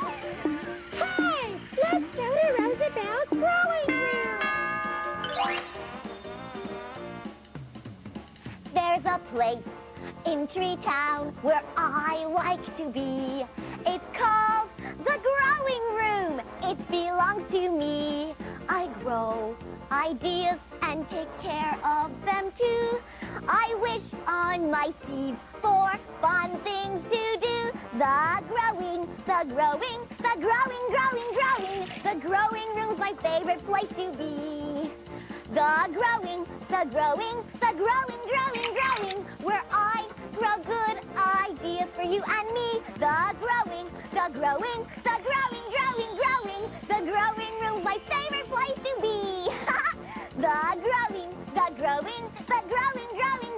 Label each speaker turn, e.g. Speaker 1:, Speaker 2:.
Speaker 1: Hey, let's go to growing room.
Speaker 2: There's a place in Tree Town where I like to be. It's called the growing room. It belongs to me. I grow ideas and take care of them too. I wish on my seeds for fun things to do. The growing, the growing, the growing, growing, growing. The growing room's my favorite place to be. The growing, the growing, the growing, growing, growing, where I grow good ideas for you and me. The growing, the growing, the growing, growing, growing, the growing room's my favorite place to be. the growing, the growing, the growing,